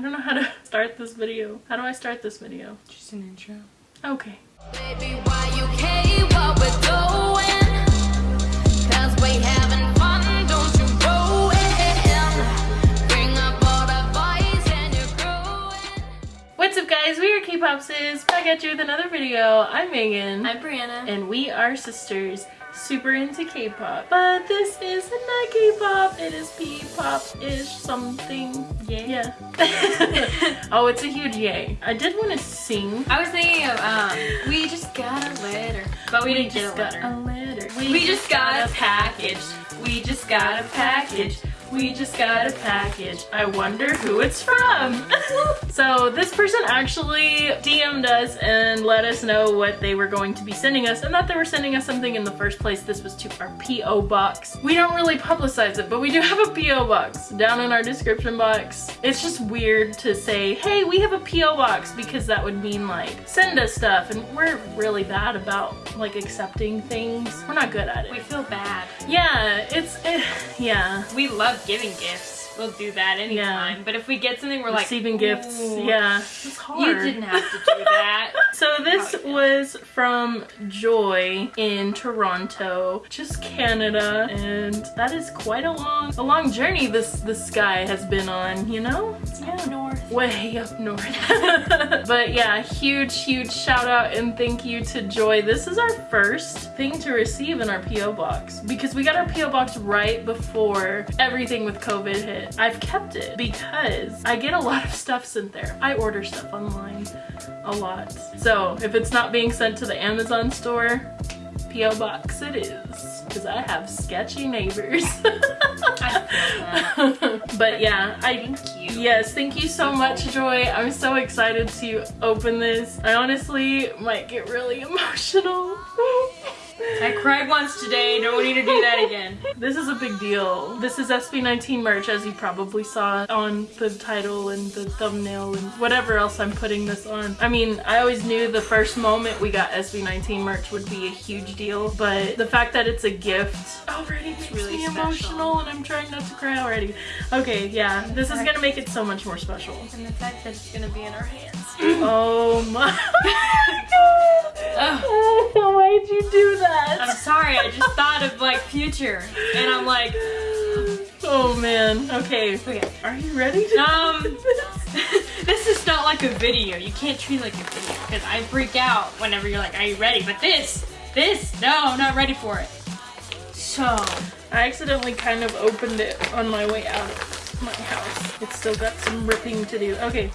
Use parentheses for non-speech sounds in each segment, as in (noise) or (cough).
I don't know how to (laughs) start this video. How do I start this video? Just an intro. Okay. Baby, why you care what we're doing? Cause we having fun, don't you ruin. Bring up all the boys and you're growing. What's up guys? We are K-Popsis back at you with another video. I'm Megan. I'm Brianna. and we are sisters super into K-pop. But this is not K-pop, it is P-pop-ish something. Yay. Yeah. (laughs) oh, it's a huge yay. I did want to sing. I was thinking of um, we just got a letter, but we, didn't just get a letter. a letter. We just got a package. We just got a package. We just got a package. I wonder who it's from. (laughs) so this person actually DM'd us and let us know what they were going to be sending us and that they were sending us something in the first place. This was to our P.O. box. We don't really publicize it, but we do (laughs) have a P.O. box down in our description box. It's just weird to say, hey, we have a P.O. box because that would mean like send us stuff and we're really bad about like accepting things. We're not good at it. We feel bad. yeah, it's, it, yeah. We love giving gifts. We'll do that anytime. Yeah. But if we get something, we're Receiving like, receiving gifts. Yeah. It's hard. You didn't have to do (laughs) that. So this Oh, yeah. was from Joy in Toronto, just Canada, and that is quite a long, a long journey this this guy has been on. You know, yeah. North. way up north. (laughs) but yeah, huge, huge shout out and thank you to Joy. This is our first thing to receive in our PO box because we got our PO box right before everything with COVID hit. I've kept it because I get a lot of stuff sent there. I order stuff online a lot. So if it's not being sent to the Amazon store, PO box it is because I have sketchy neighbors. I feel that. but yeah, I Thank you. Yes, thank you so much, Joy. I'm so excited to open this. I honestly might get really (laughs) emotional. I cried once today. Don't need to do that again. this is a big deal. This is SB19 merch, as you probably saw on the title and the thumbnail and whatever else I'm putting this on. I mean, I always knew the first moment we got SB19 merch would be a huge deal, but the fact that it's a gift already makes really me special. emotional and I'm trying not to cry already. Okay, yeah, this is gonna make it so much more special. And the fact that it's gonna be in our hands. Oh my god. (laughs) (laughs) Oh. Why'd you do I'm sorry. I just thought of like future, and I'm like, Oh man. Okay. okay. Are you ready to Um, this? (laughs) this is not like a video. You can't treat it like a video because I freak out whenever you're like, "Are you ready?" But this, this, no, I'm not ready for it. So, I accidentally kind of opened it on my way out of my house. It's still got some ripping to do. Okay.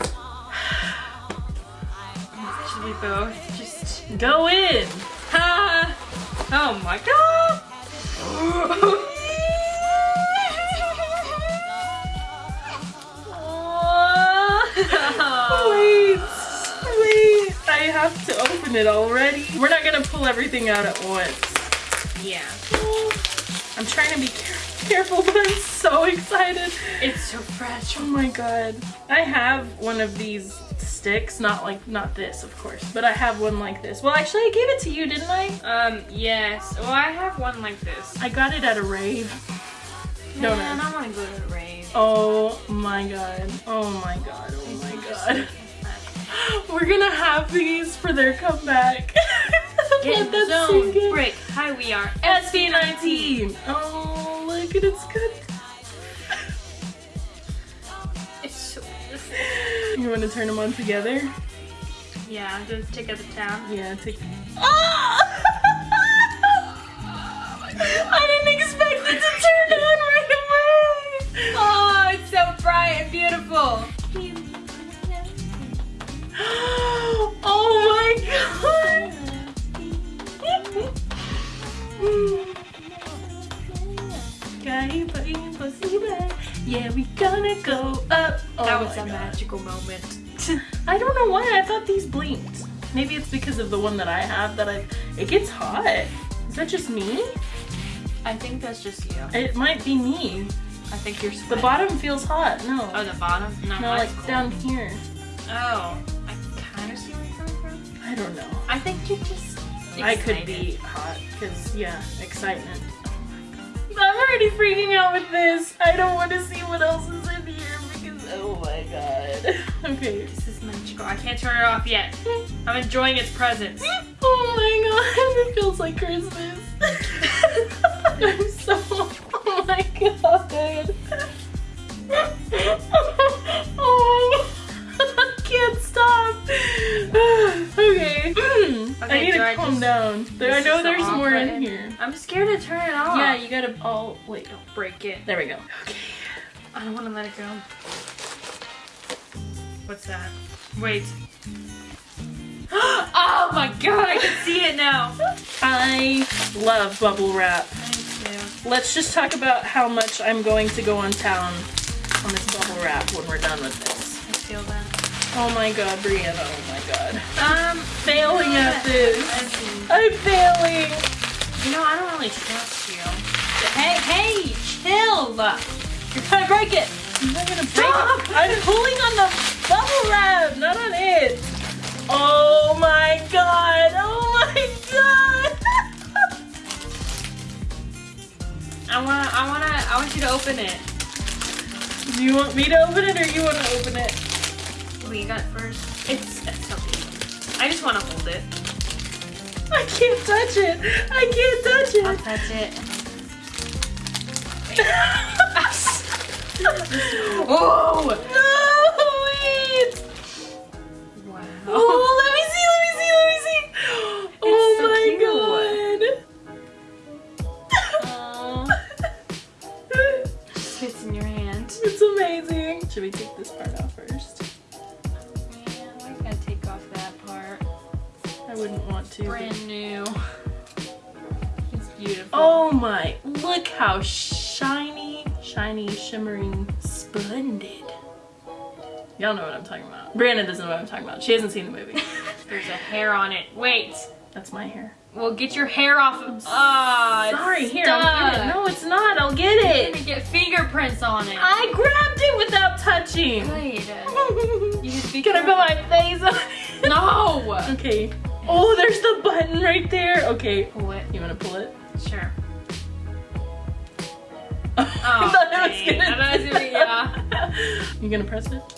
(sighs) should we both just? Go in. Oh my god! Wait. Wait. I have to open it already. We're not gonna pull everything out at once. yeah, I'm trying to be careful, but I'm so excited. it's so fresh. Oh my god. I have one of these sticks, not like, not this of course, but I have one like this. Well actually I gave it to you, didn't I? Um, yes. Well, I have one like this. I got it at a rave. Don't Man, I? I want to go to a rave. Oh my god. Oh my god. Oh my god. (laughs) We're gonna have these for their comeback. (laughs) Get Let that. Break. Hi, we are SB19. Oh, look at it's good. You want to turn them on together? Yeah, just take out the town. Yeah, take. Oh! (laughs) I didn't expect it to turn on right away. Oh, it's so bright and beautiful. Yeah, we gonna go up. Oh that was a God. magical moment. (laughs) I don't know why I thought these blinked. Maybe it's because of the one that I have that I. It gets hot. Is that just me? I think that's just you. It might be me. I think you're The bottom feels hot. No. Oh, the bottom? No, no, like cold. down here. Oh, I kind of see where you're coming from. I don't know. I think you're just. I could be hot because, yeah, excitement. I'm already freaking out with this. I don't want to see what else is in here because Oh my god. (laughs) Okay. This is magical. I can't turn it off yet. (laughs) I'm enjoying its presence. (laughs) Oh my god, it feels like Christmas. I'm so. Oh my god. Oh, I can't stop. (sighs) Mm. okay. I need to I calm down. I know there's more in here. I'm scared to turn it off. Yeah, you gotta. Oh, wait. Don't break it. There we go. Okay. I don't want to let it go. What's that? Wait. (gasps) oh my god, I can see it now. I love bubble wrap. Let's just talk about how much I'm going to go on town on this bubble wrap when we're done with this. I feel that. Oh my god, Brianna, oh my god. I'm Failing at this. I. I'm failing. You know, I don't really trust you. Hey, hey, chill! You're trying to break it. I'm not gonna break it. I'm pulling on the bubble wrap, not on it. Oh my god, oh my god. (laughs) I wanna, I wanna, I want you to open it. Do you want me to open it or you want to open it? You got first. It's, it's okay. I just wanna hold it. I can't touch it. I can't touch it. I'll touch it. (laughs) oh! no, wait. Wow. Oh, let me see, let me see, let me see. (gasps) Oh so my Aw. (laughs) god. Fits in your hand. it's amazing. Should we take this part wouldn't want to. but- Brand new. It's beautiful. Oh my, look how shiny, shiny, shimmering, splendid. Y'all know what I'm talking about. Brianna doesn't know what I'm talking about. She hasn't seen the movie. (laughs) There's a hair on it. Wait. That's my hair. Well, get your hair off. of- Ah, it's Sorry, here, I'll get it. No, it's not. I'll get You're it. gonna get fingerprints on it. I grabbed it without touching. Good. (laughs) You just be Can I put my face on it? No. (laughs) Okay. Oh, there's the button right there. Okay. Pull it. You want to pull it? Sure. (laughs) I thought it oh, was gonna. I thought was gonna- yeah. (laughs) You gonna press it? (gasps)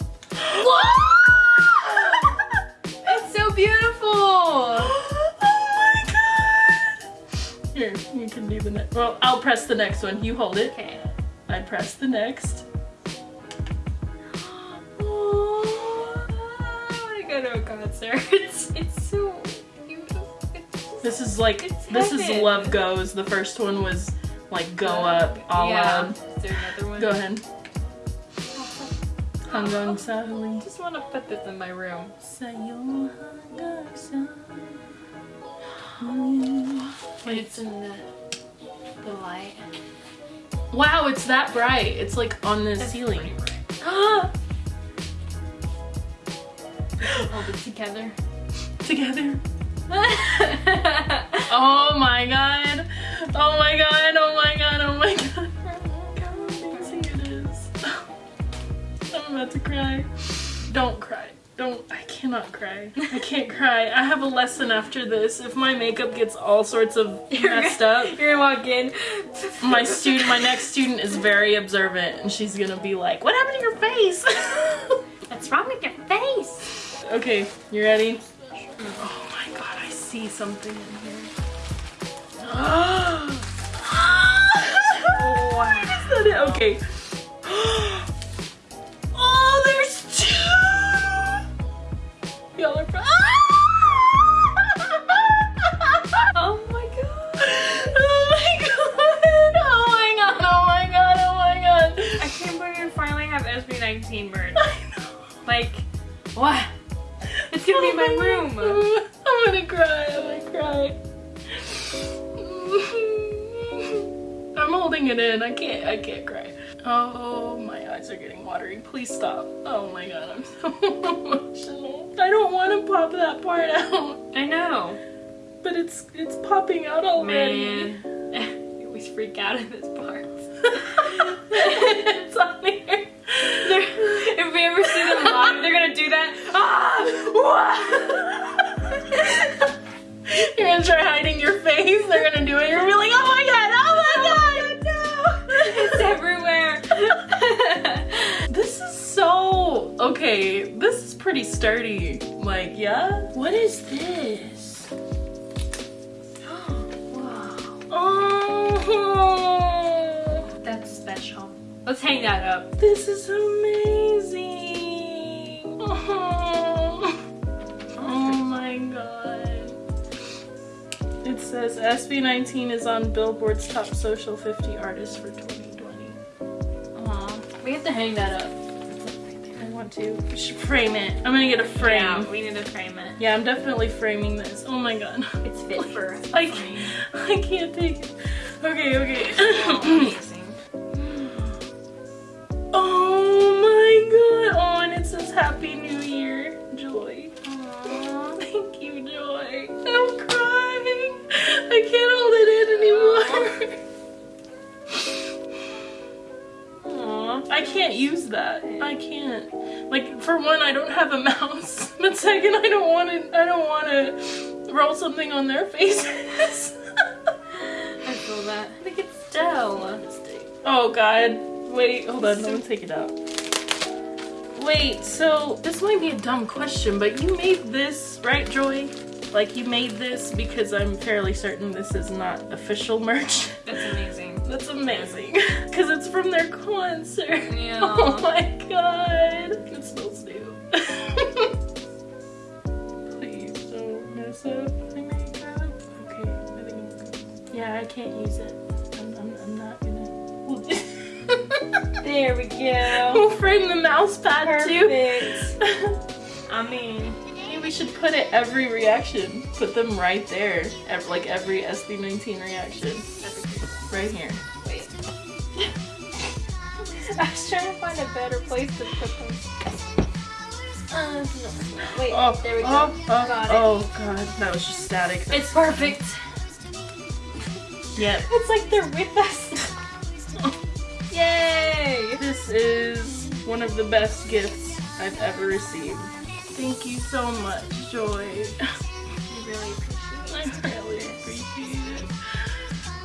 It's so beautiful. (gasps) oh my god! Here, you can do the next. Well, I'll press the next one. You hold it. Okay. I press the next. (gasps) Oh, I go to a concert. (laughs) This is like It's this is. Love Goes. The first one was like Go Up, all yeah. up. Is there another one? Go ahead. Hanggang sa I huli. just want to put this in my room. Sa'yo hanggang sa huli. It's in the the light. Wow, it's that bright. It's like on the ceiling. Hold (gasps) it together. Together. (laughs) Oh my god. Oh my god. Oh my god. Oh my god. Look how amazing it is. (laughs) I'm about to cry. Don't cry. Don't. I cannot cry. I can't cry. I have a lesson after this. If my makeup gets all sorts of (laughs) messed up, You're gonna walk in. my student, my next student is very observant, and she's gonna be like, "What happened to your face?" What's wrong with your face? okay, you ready? Oh my god, I see something in here. (gasps) wow. Is that it? Okay. Holding it in. I can't. I can't cry. Oh, my eyes are getting watery. Please stop. Oh my god, I'm (laughs) so emotional. I don't want to pop that part out, I know. but it's it's popping out already. Man. (laughs) you always freak out at this part. it's on here. They're- if we ever see them live, they're gonna do that. Ah! You're gonna try hiding your face. They're gonna do it. You're gonna be like, oh my god, okay. This is pretty sturdy. Like, yeah? What is this? wow. (gasps) Oh, That's special. Let's hang that up. this is amazing. Oh, (laughs) oh my god. It says SB19 is on Billboard's top social 50 artists for 2020. Aw. We have to hang that up. Want to. We should frame it. I'm gonna get a frame. Yeah, we need to frame it. Yeah, I'm definitely framing this. Oh my god. It's fit (laughs) for us. I I can't take it. Okay, okay. That. Look. Oh God. Wait, hold on. Let me take it out. Wait, so this might be a dumb question, but you made this, right, Joy? Like you made this because I'm fairly certain this is not official merch. (laughs) That's amazing. That's amazing. (laughs) Because it's from their concert. Yeah. (laughs) Oh my god. It smells new. Please don't mess up Yeah, I can't use it. I'm, I'm, I'm not gonna. (laughs) There we go. We'll frame the mouse pad Perfect. too. I mean, maybe we should put it every reaction. Put them right there. Ev- like every SB19 reaction. Right here. Wait. (laughs) I was trying to find a better place to put them. Uh, no. Wait, Oh, there we go. oh, oh, Got it. oh god, that was just static. It's perfect. Yep. (laughs) It's like they're with us. (laughs) Yay! This is one of the best gifts I've ever received. Thank you so much, Joy. (laughs) I really appreciate I really appreciate it.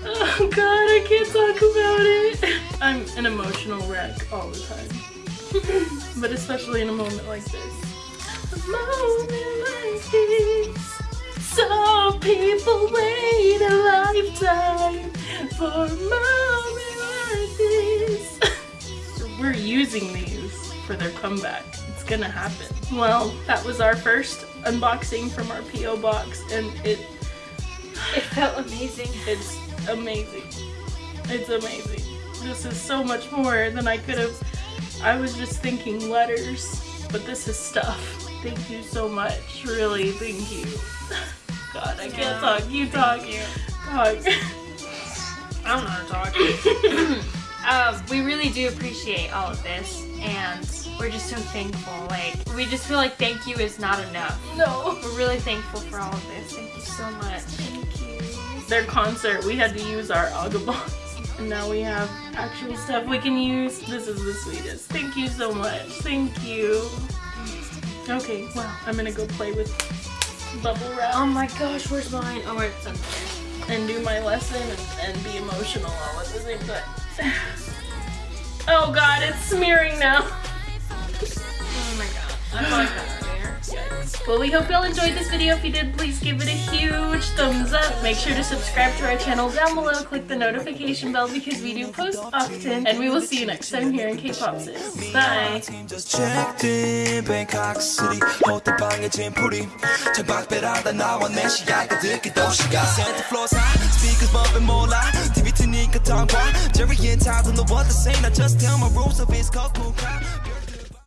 Oh god, I can't talk about it. I'm an emotional wreck all the time. but especially in a moment like this. Some people wait a lifetime for a moment like this. (laughs) We're using these for their comeback. It's gonna happen. Well, that was our first unboxing from our P.O. box, and it It felt amazing. it's amazing. It's amazing. This is so much more than I could have. I was just thinking letters, but this is stuff. Thank you so much. Really, thank you. God, I can't Yeah. talk. You talk. you. Talk. I don't know how to talk. um, we really do appreciate all of this, and we're just so thankful. Like, we just feel like thank you is not enough. no. We're really thankful for all of this. Thank you so much. Thank you. Their concert, we had to use our Augabons. And now we have actual stuff we can use. This is the sweetest. Thank you so much. Thank you. Okay, well, I'm gonna go play with bubble wrap. Oh my gosh, where's mine? Oh, it's up there. and do my lesson and, and be emotional all at the same time. (sighs) Oh god, it's smearing now. (laughs) Oh my god. I like that right there. Well, we hope y'all enjoyed this video. If you did, please give it a huge thumbs up. Make sure to subscribe to our channel down below. Click the notification bell because we do post often. And we will see you next time here in K-Pop Sis. Bye. team just checked in Bangkok City 호텔 방에 짐풀이 창밖배라다 나와 내 시야가 듣기 도시가 Santa floors high speakers bumping 몰라 TV 트니까 tongue Jerry and Todd don't know what to say Now just tell my rules of it's cold cool crowd